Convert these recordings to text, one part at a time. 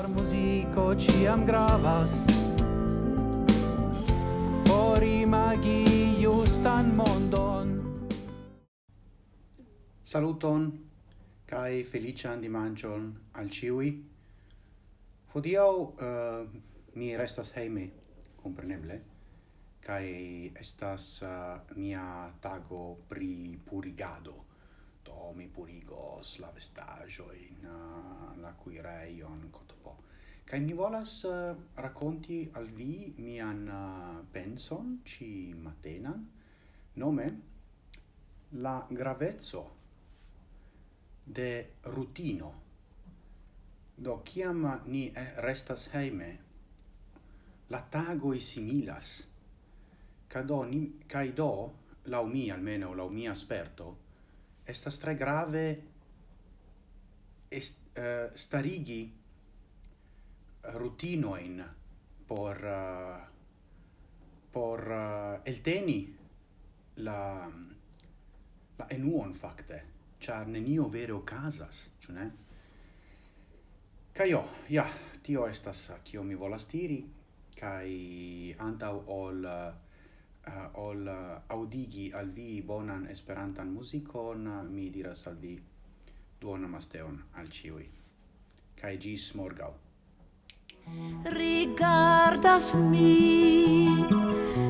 Char muziko ciam gravas. Por imagi justan mondon. Saluton kai felician dimancion al ciui. Hodiau uh, eh, mi restas heime, compreneble kai estas uh, mia tago pri purigado. Do mi purigo volas la vestaggio in uh, la cuireion cotopo. Kai mi volas uh, racconti al vi mian uh, penson ci matenan nome la gravezzo de rutino. Do kiam ni restas heime, la tago similas. Cado ni caido lau mi almeno lau mi asperto estas tre grave est, uh, starigi eh, rutinoin por uh, por uh, elteni la la enuon fakte char nenio vere okazas ĉu ne? Kaj jo ja tio estas kio mi volas tiri kai antau ol uh, ol uh, al vi bonan esperantan muzikon mi diras al vi duona masteon al ciui. Cae gis morgau. Rigardas mi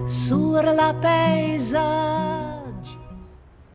sur la pesa